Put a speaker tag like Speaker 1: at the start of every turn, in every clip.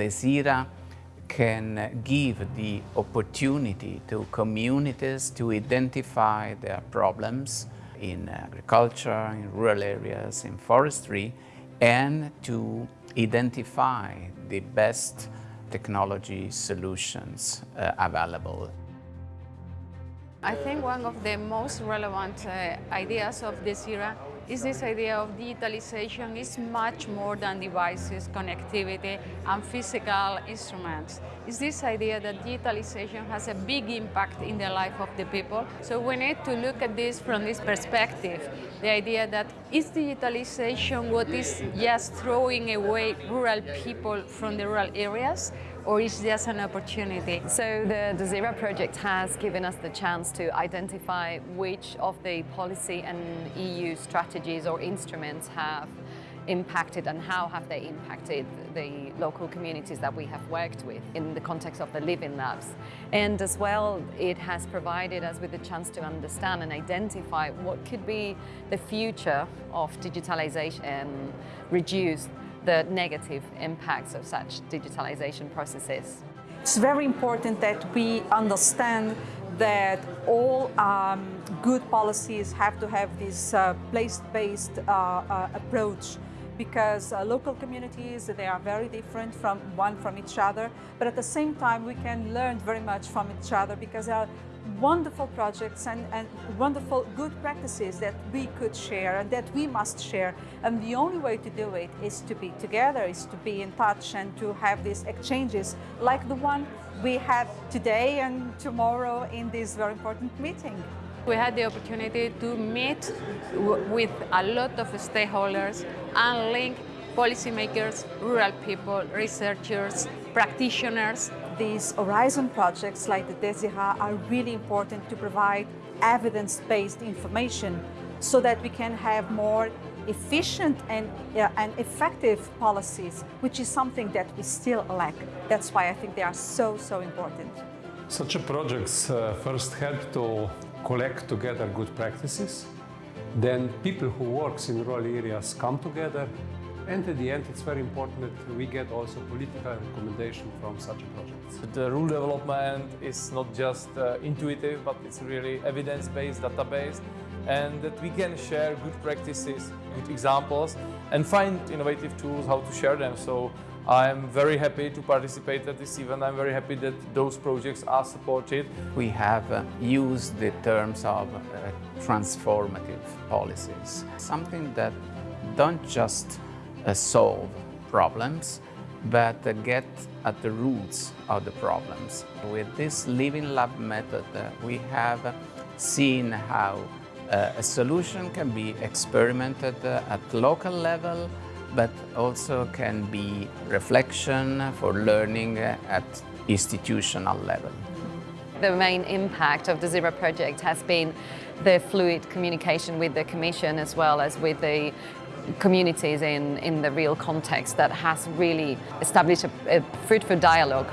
Speaker 1: DESIRA can give the opportunity to communities to identify their problems in agriculture, in rural areas, in forestry, and to identify the best technology solutions uh, available.
Speaker 2: I think one of the most relevant uh, ideas of DESIRA is this idea of digitalization is much more than devices, connectivity and physical instruments. It's this idea that digitalization has a big impact in the life of the people. So we need to look at this from this perspective, the idea that is digitalization what is just throwing away rural people from the rural areas or is just an opportunity?
Speaker 3: So the the DESIRA project has given us the chance to identify which of the policy and EU strategies or instruments have impacted and how have they impacted the local communities that we have worked with in the context of the living labs. And as well, it has provided us with the chance to understand and identify what could be the future of digitalization and reduce the negative impacts of such digitalization processes.
Speaker 4: It's very important that we understand that all um, good policies have to have this uh, place-based uh, uh, approach because uh, local communities, they are very different from one from each other, but at the same time we can learn very much from each other because there are wonderful projects and, and wonderful good practices that we could share and that we must share. And the only way to do it is to be together, is to be in touch and to have these exchanges like the one we had today and tomorrow in this very important meeting.
Speaker 2: We had the opportunity to meet with a lot of stakeholders and link policymakers, rural people, researchers, practitioners.
Speaker 4: These Horizon projects like the DESIRA are really important to provide evidence-based information so that we can have more efficient and, uh, and effective policies, which is something that we still lack. That's why I think they are so, so important.
Speaker 5: Such projects uh, first help to collect together good practices. Then people who work in rural areas come together and at the end, it's very important that we get also political recommendation from such projects.
Speaker 6: The rule development is not just uh, intuitive, but it's really evidence-based, database, and that we can share good practices, good examples, and find innovative tools how to share them. So I'm very happy to participate at this event. I'm very happy that those projects are supported.
Speaker 1: We have uh, used the terms of uh, transformative policies, something that don't just solve problems, but uh, get at the roots of the problems. With this Living Lab method, uh, we have seen how uh, a solution can be experimented uh, at local level, but also can be reflection for learning uh, at institutional level.
Speaker 3: The main impact of the DESIRA project has been the fluid communication with the Commission as well as with the communities in, in the real context that has really established a, a fruitful dialogue.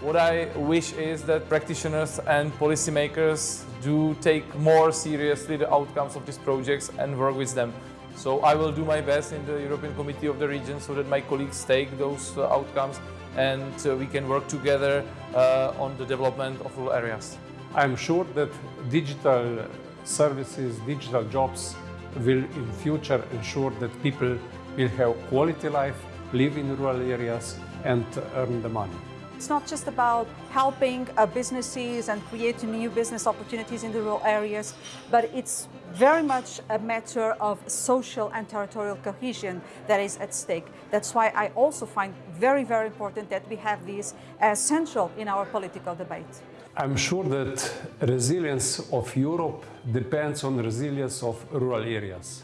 Speaker 6: What I wish is that practitioners and policymakers do take more seriously the outcomes of these projects and work with them. So I will do my best in the European Committee of the Region so that my colleagues take those uh, outcomes and uh, we can work together uh, on the development of rural areas.
Speaker 5: I'm sure that digital services, digital jobs will in future ensure that people will have quality life, live in rural areas and earn the money.
Speaker 4: It's not just about helping uh, businesses and creating new business opportunities in the rural areas, but it's very much a matter of social and territorial cohesion that is at stake. That's why I also find very, very important that we have these as central in our political debate.
Speaker 5: I'm sure that resilience of Europe depends on resilience of rural areas.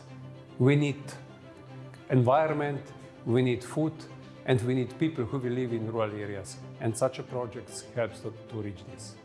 Speaker 5: We need environment, we need food, and we need people who will live in rural areas. And such a project helps to, to reach this.